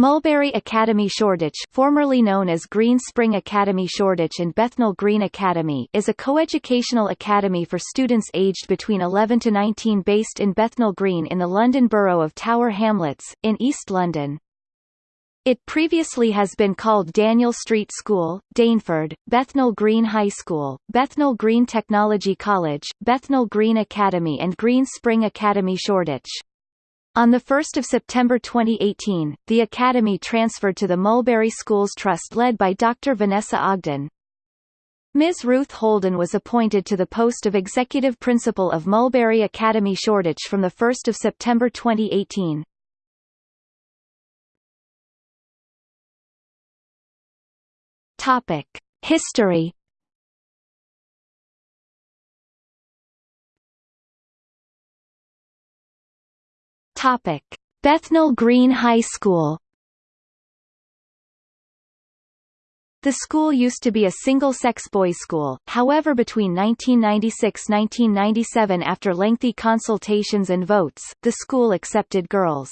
Mulberry Academy Shoreditch formerly known as Green Spring Academy Shoreditch and Bethnal Green Academy is a coeducational academy for students aged between 11 to 19 based in Bethnal Green in the London Borough of Tower Hamlets, in East London. It previously has been called Daniel Street School, Daneford, Bethnal Green High School, Bethnal Green Technology College, Bethnal Green Academy and Green Spring Academy Shoreditch. On 1 September 2018, the Academy transferred to the Mulberry Schools Trust led by Dr. Vanessa Ogden. Ms. Ruth Holden was appointed to the post of Executive Principal of Mulberry Academy Shoreditch from 1 September 2018. Topic. History Topic: Bethnal Green High School. The school used to be a single-sex boys' school, however between 1996–1997 after lengthy consultations and votes, the school accepted girls.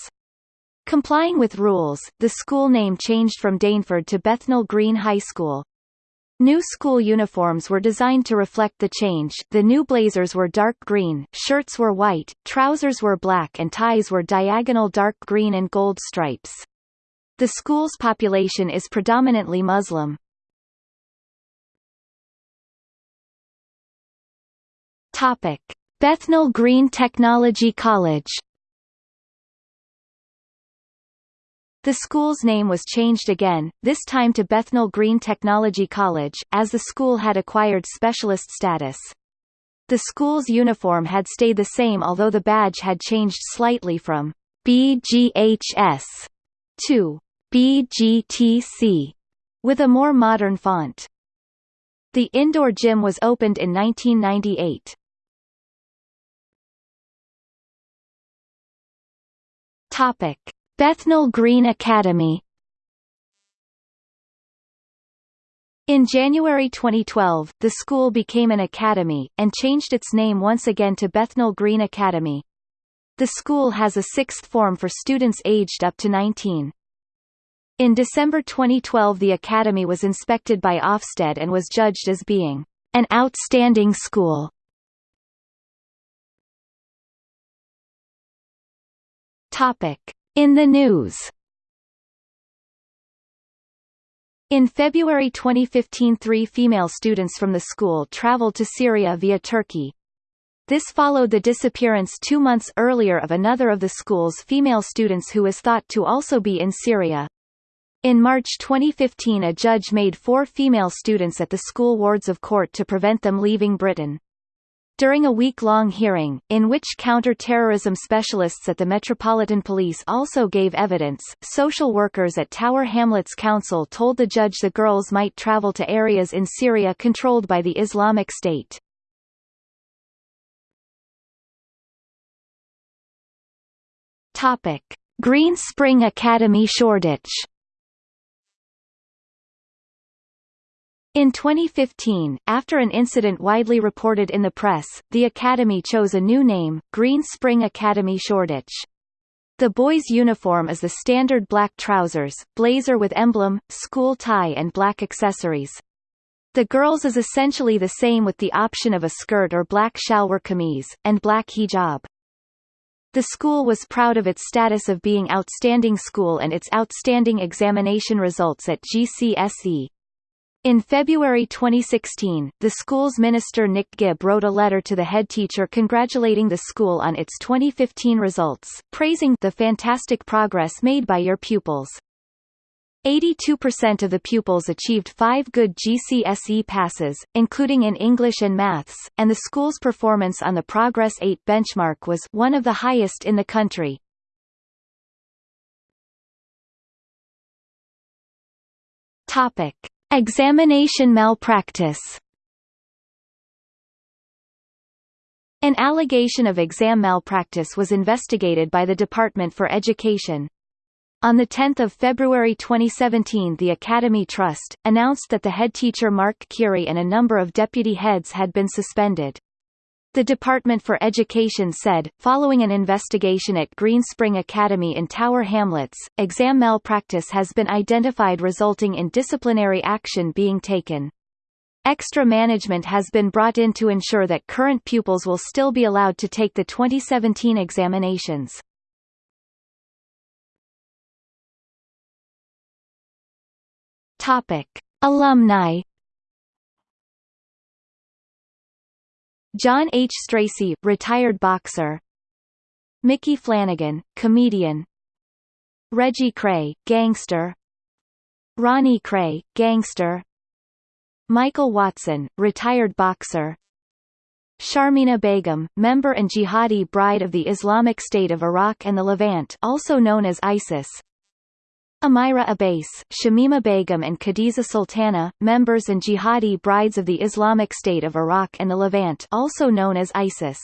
Complying with rules, the school name changed from Daneford to Bethnal Green High School. New school uniforms were designed to reflect the change the new blazers were dark green, shirts were white, trousers were black and ties were diagonal dark green and gold stripes. The school's population is predominantly Muslim. Topic. Bethnal Green Technology College The school's name was changed again, this time to Bethnal Green Technology College, as the school had acquired specialist status. The school's uniform had stayed the same although the badge had changed slightly from BGHS to BGTC, with a more modern font. The indoor gym was opened in 1998. Topic. Bethnal Green Academy In January 2012, the school became an academy, and changed its name once again to Bethnal Green Academy. The school has a sixth form for students aged up to 19. In December 2012 the academy was inspected by Ofsted and was judged as being an outstanding school. Topic. In the news In February 2015 three female students from the school traveled to Syria via Turkey. This followed the disappearance two months earlier of another of the school's female students who is thought to also be in Syria. In March 2015 a judge made four female students at the school wards of court to prevent them leaving Britain. During a week-long hearing, in which counter-terrorism specialists at the Metropolitan Police also gave evidence, social workers at Tower Hamlets Council told the judge the girls might travel to areas in Syria controlled by the Islamic State. Green Spring Academy Shoreditch In 2015, after an incident widely reported in the press, the Academy chose a new name, Green Spring Academy Shoreditch. The boys' uniform is the standard black trousers, blazer with emblem, school tie and black accessories. The girls' is essentially the same with the option of a skirt or black shalwar kameez, and black hijab. The school was proud of its status of being outstanding school and its outstanding examination results at GCSE. In February 2016, the school's minister Nick Gibb wrote a letter to the head teacher congratulating the school on its 2015 results, praising the fantastic progress made by your pupils. 82% of the pupils achieved five good GCSE passes, including in English and Maths, and the school's performance on the Progress 8 benchmark was one of the highest in the country. Topic. Examination malpractice An allegation of exam malpractice was investigated by the Department for Education. On 10 February 2017 the Academy Trust, announced that the head teacher Mark Keary and a number of deputy heads had been suspended. The Department for Education said, following an investigation at Green Spring Academy in Tower Hamlets, exam malpractice has been identified resulting in disciplinary action being taken. Extra management has been brought in to ensure that current pupils will still be allowed to take the 2017 examinations. Topic. Alumni John H. Stracey, retired boxer. Micky Flanagan, comedian. Reggie Kray, gangster. Ronnie Kray, gangster. Michael Watson, retired boxer. Sharmeena Begum, member and jihadi bride of the Islamic State of Iraq and the Levant also known as ISIS Amira Abbas, Shamima Begum and Khadiza Sultana, members and jihadi brides of the Islamic State of Iraq and the Levant also known as ISIS.